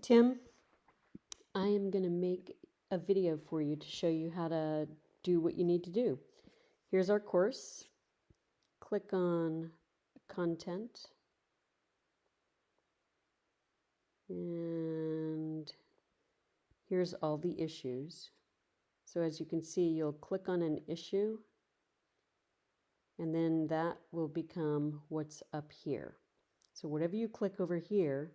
Tim. I am going to make a video for you to show you how to do what you need to do. Here's our course. Click on content. And here's all the issues. So as you can see, you'll click on an issue and then that will become what's up here. So whatever you click over here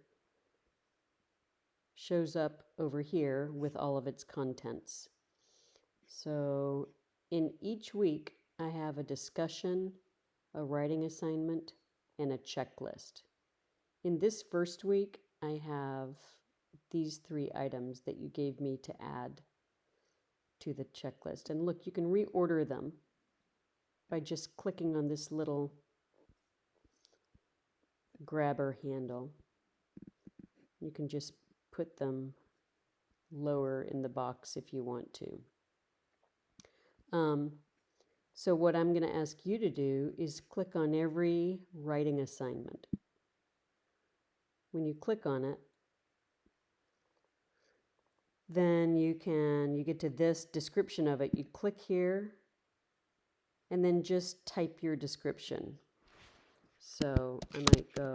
shows up over here with all of its contents. So in each week, I have a discussion, a writing assignment, and a checklist. In this first week, I have these three items that you gave me to add to the checklist. And look, you can reorder them by just clicking on this little grabber handle. You can just put them lower in the box if you want to. Um, so what I'm going to ask you to do is click on every writing assignment. When you click on it, then you can, you get to this description of it. You click here and then just type your description. So I might go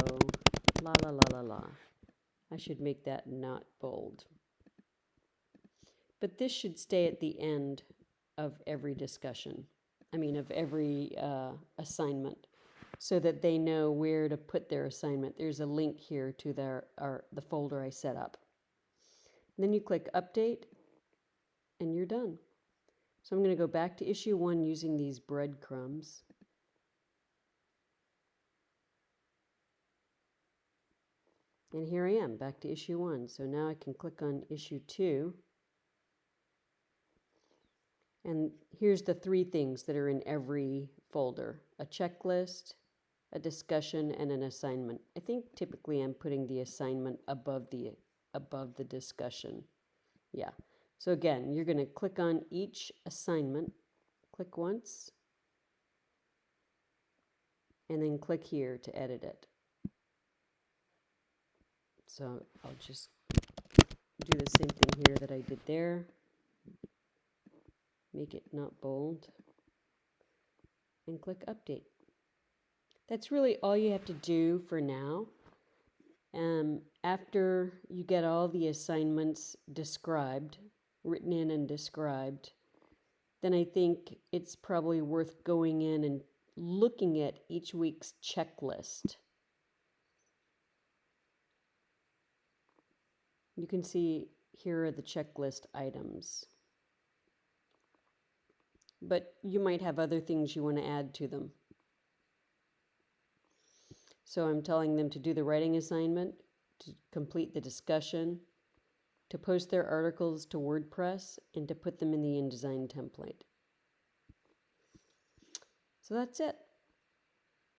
la la la la la. I should make that not bold. But this should stay at the end of every discussion. I mean, of every uh, assignment so that they know where to put their assignment. There's a link here to their, our, the folder I set up. And then you click update and you're done. So I'm going to go back to issue one using these breadcrumbs. And here I am, back to issue one. So now I can click on issue two. And here's the three things that are in every folder. A checklist, a discussion, and an assignment. I think typically I'm putting the assignment above the, above the discussion. Yeah. So again, you're going to click on each assignment. Click once. And then click here to edit it. So I'll just do the same thing here that I did there. Make it not bold. And click update. That's really all you have to do for now. Um, after you get all the assignments described, written in and described, then I think it's probably worth going in and looking at each week's checklist You can see here are the checklist items. But you might have other things you want to add to them. So I'm telling them to do the writing assignment, to complete the discussion, to post their articles to WordPress, and to put them in the InDesign template. So that's it.